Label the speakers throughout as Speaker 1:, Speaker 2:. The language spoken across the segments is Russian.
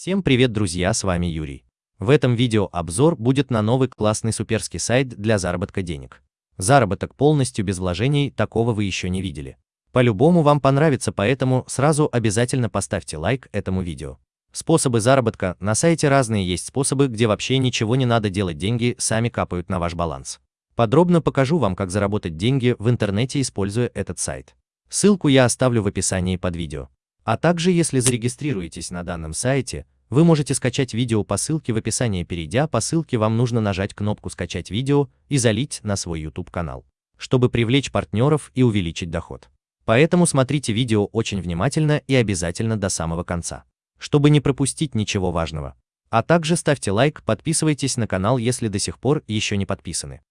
Speaker 1: Всем привет, друзья, с вами Юрий. В этом видео обзор будет на новый классный суперский сайт для заработка денег. Заработок полностью без вложений, такого вы еще не видели. По-любому вам понравится, поэтому сразу обязательно поставьте лайк этому видео. Способы заработка на сайте разные, есть способы, где вообще ничего не надо делать, деньги сами капают на ваш баланс. Подробно покажу вам, как заработать деньги в интернете, используя этот сайт. Ссылку я оставлю в описании под видео. А также, если зарегистрируетесь на данном сайте, вы можете скачать видео по ссылке в описании. Перейдя по ссылке, вам нужно нажать кнопку «Скачать видео» и залить на свой YouTube-канал, чтобы привлечь партнеров и увеличить доход. Поэтому смотрите видео очень внимательно и обязательно до самого конца, чтобы не пропустить ничего важного. А также ставьте лайк, подписывайтесь на канал, если до сих пор еще не подписаны.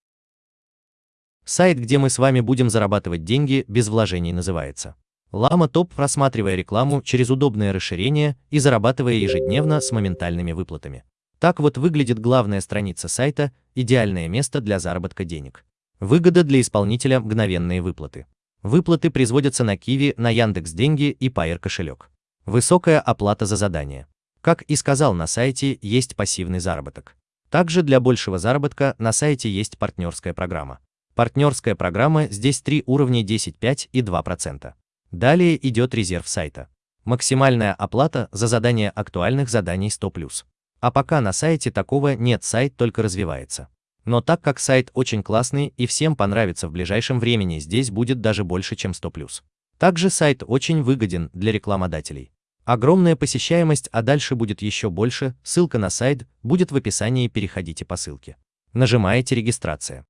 Speaker 1: Сайт, где мы с вами будем зарабатывать деньги без вложений, называется Лама Топ, просматривая рекламу через удобное расширение и зарабатывая ежедневно с моментальными выплатами. Так вот выглядит главная страница сайта, идеальное место для заработка денег. Выгода для исполнителя – мгновенные выплаты. Выплаты производятся на Киви, на Яндекс Деньги и Payer кошелек. Высокая оплата за задание. Как и сказал на сайте, есть пассивный заработок. Также для большего заработка на сайте есть партнерская программа. Партнерская программа здесь три уровня 10, 5 и 2%. Далее идет резерв сайта. Максимальная оплата за задание актуальных заданий 100+. А пока на сайте такого нет, сайт только развивается. Но так как сайт очень классный и всем понравится в ближайшем времени, здесь будет даже больше, чем 100+. Также сайт очень выгоден для рекламодателей. Огромная посещаемость, а дальше будет еще больше, ссылка на сайт будет в описании, переходите по ссылке. Нажимаете «Регистрация».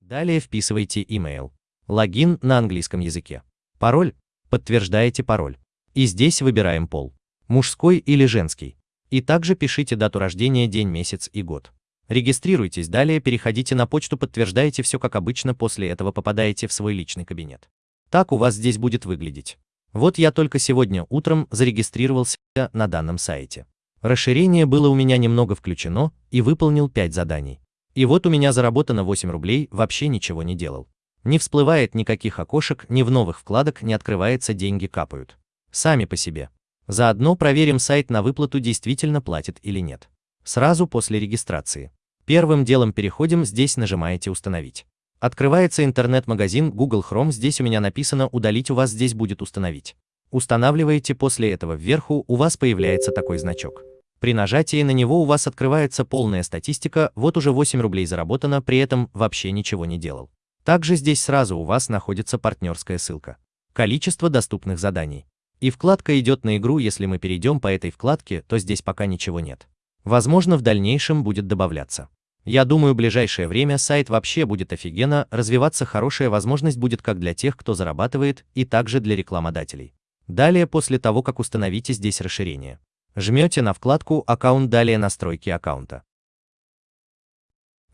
Speaker 1: Далее вписывайте email. Логин на английском языке. Пароль. Подтверждаете пароль. И здесь выбираем пол. Мужской или женский. И также пишите дату рождения, день, месяц и год. Регистрируйтесь, далее переходите на почту, подтверждаете все как обычно, после этого попадаете в свой личный кабинет. Так у вас здесь будет выглядеть. Вот я только сегодня утром зарегистрировался на данном сайте. Расширение было у меня немного включено и выполнил 5 заданий. И вот у меня заработано 8 рублей, вообще ничего не делал. Не всплывает никаких окошек, ни в новых вкладок не открывается, деньги капают. Сами по себе. Заодно проверим сайт на выплату действительно платит или нет. Сразу после регистрации. Первым делом переходим, здесь нажимаете «Установить». Открывается интернет-магазин Google Chrome, здесь у меня написано «Удалить», у вас здесь будет «Установить». Устанавливаете, после этого вверху у вас появляется такой значок. При нажатии на него у вас открывается полная статистика, вот уже 8 рублей заработано, при этом вообще ничего не делал. Также здесь сразу у вас находится партнерская ссылка. Количество доступных заданий. И вкладка идет на игру, если мы перейдем по этой вкладке, то здесь пока ничего нет. Возможно, в дальнейшем будет добавляться. Я думаю, в ближайшее время сайт вообще будет офигенно развиваться, хорошая возможность будет как для тех, кто зарабатывает, и также для рекламодателей. Далее, после того, как установите здесь расширение, жмете на вкладку «Аккаунт», далее «Настройки аккаунта».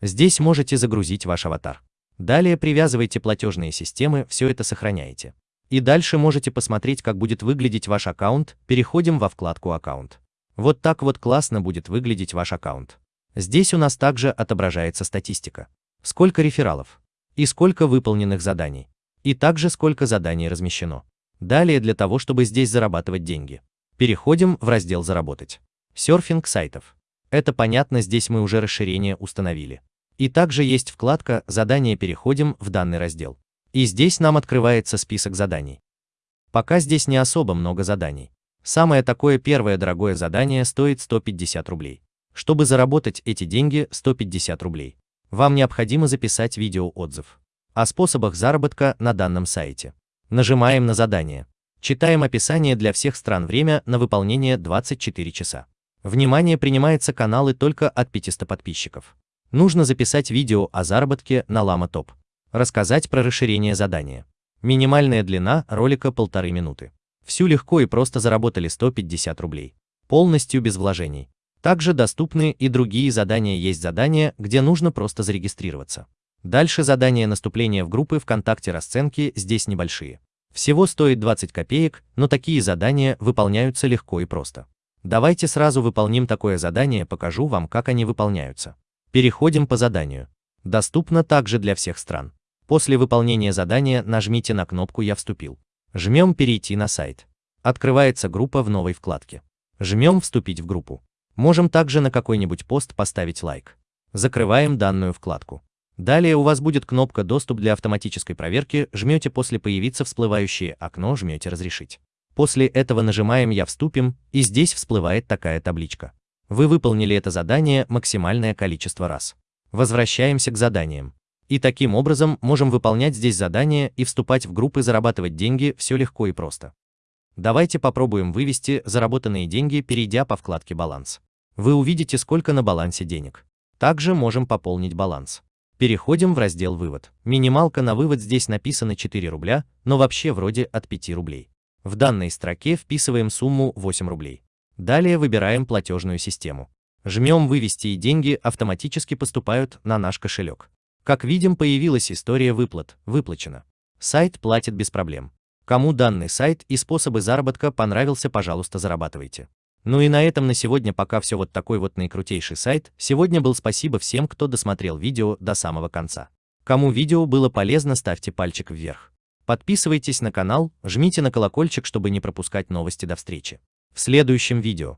Speaker 1: Здесь можете загрузить ваш аватар. Далее привязывайте платежные системы, все это сохраняете. И дальше можете посмотреть, как будет выглядеть ваш аккаунт, переходим во вкладку «Аккаунт». Вот так вот классно будет выглядеть ваш аккаунт. Здесь у нас также отображается статистика. Сколько рефералов и сколько выполненных заданий. И также сколько заданий размещено. Далее для того, чтобы здесь зарабатывать деньги. Переходим в раздел «Заработать». Серфинг сайтов. Это понятно, здесь мы уже расширение установили. И также есть вкладка «Задания» переходим в данный раздел. И здесь нам открывается список заданий. Пока здесь не особо много заданий. Самое такое первое дорогое задание стоит 150 рублей. Чтобы заработать эти деньги 150 рублей, вам необходимо записать видеоотзыв о способах заработка на данном сайте. Нажимаем на задание. Читаем описание для всех стран время на выполнение 24 часа. Внимание, принимается каналы только от 500 подписчиков. Нужно записать видео о заработке на Лама Топ. Рассказать про расширение задания. Минимальная длина ролика полторы минуты. Всю легко и просто заработали 150 рублей. Полностью без вложений. Также доступны и другие задания, есть задания, где нужно просто зарегистрироваться. Дальше задания наступления в группы ВКонтакте расценки здесь небольшие. Всего стоит 20 копеек, но такие задания выполняются легко и просто. Давайте сразу выполним такое задание, покажу вам, как они выполняются. Переходим по заданию. Доступно также для всех стран. После выполнения задания нажмите на кнопку «Я вступил». Жмем «Перейти на сайт». Открывается группа в новой вкладке. Жмем «Вступить в группу». Можем также на какой-нибудь пост поставить лайк. Закрываем данную вкладку. Далее у вас будет кнопка «Доступ для автоматической проверки», жмете после «Появиться всплывающее окно», жмете «Разрешить». После этого нажимаем «Я вступим», и здесь всплывает такая табличка. Вы выполнили это задание максимальное количество раз. Возвращаемся к заданиям. И таким образом можем выполнять здесь задания и вступать в группы зарабатывать деньги, все легко и просто. Давайте попробуем вывести заработанные деньги, перейдя по вкладке «Баланс». Вы увидите, сколько на балансе денег. Также можем пополнить баланс. Переходим в раздел «Вывод». Минималка на вывод здесь написано 4 рубля, но вообще вроде от 5 рублей. В данной строке вписываем сумму 8 рублей. Далее выбираем платежную систему. Жмем «Вывести» и деньги автоматически поступают на наш кошелек. Как видим, появилась история выплат, выплачено. Сайт платит без проблем. Кому данный сайт и способы заработка понравился, пожалуйста, зарабатывайте. Ну и на этом на сегодня пока все вот такой вот наикрутейший сайт. Сегодня был спасибо всем, кто досмотрел видео до самого конца. Кому видео было полезно, ставьте пальчик вверх. Подписывайтесь на канал, жмите на колокольчик, чтобы не пропускать новости до встречи в следующем видео.